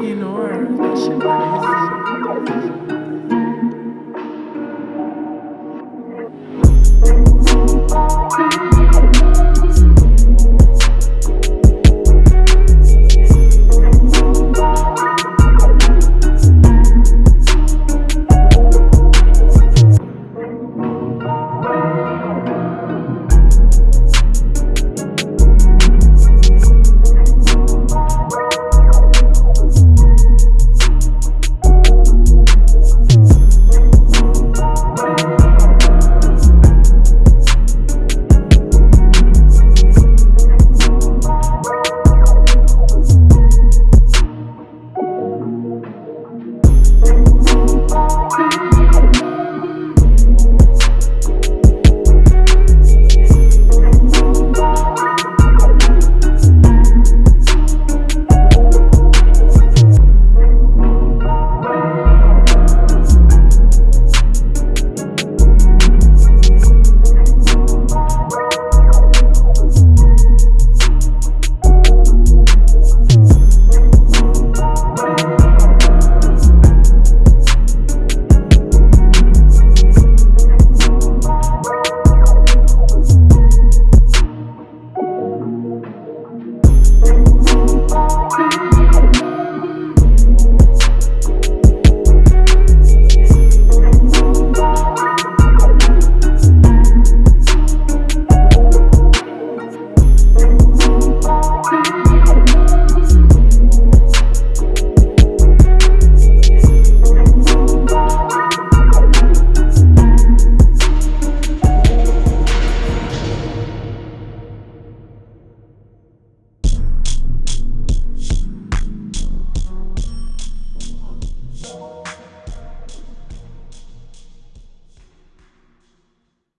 you know her. Crazy.